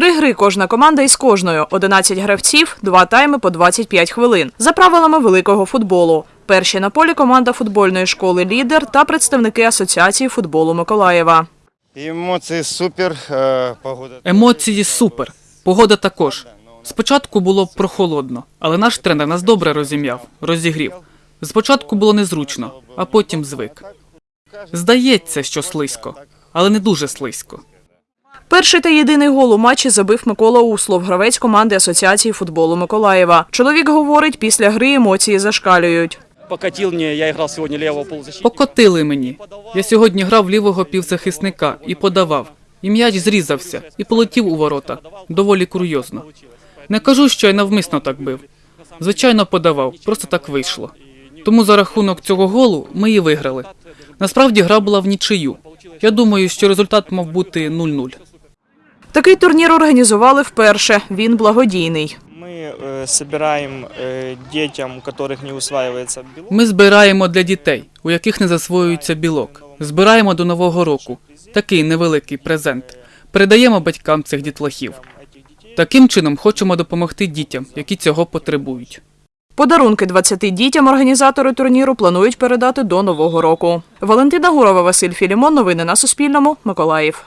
Три гри кожна команда із кожною. 11 гравців, два тайми по 25 хвилин. За правилами великого футболу. Перші на полі команда футбольної школи Лідер та представники Асоціації футболу Миколаєва. Емоції супер, е, погода. Емоції супер. Погода також. Спочатку було прохолодно, але наш тренер нас добре розім'яв, розігрів. Спочатку було незручно, а потім звик. Здається, що слизько, але не дуже слизько. Перший та єдиний гол у матчі забив Микола Услов, гравець команди Асоціації футболу Миколаєва. Чоловік говорить, після гри емоції зашкалюють. покатил мне, я играл сегодня левого полузащитника. Покотили мені. Я сьогодні грав лівого півзахисника і подавав. І м'яч зрізався і полетів у ворота. Доволі курйозно. Не кажу, що я навмисно так бив. Звичайно, подавав, просто так вийшло. Тому за рахунок цього голу ми і виграли. Насправді гра була в нічию. Я думаю, що результат мав бути 0-0. Такий турнір організували вперше. Він благодійний. Мы э, собираем э, детям, у которых не усваивается белок. Ми збираємо для дітей, у яких не засвоюється білок. Збираємо до нового року. Такий невеликий презент. Передаємо батькам цих дітлахів. Таким чином хочемо допомогти дітям, які цього потребують. Подарунки 20 дітям організатори турніру планують передати до нового року. Валентина Гурова, Василь Філімон. Новини на Суспільному. Миколаїв.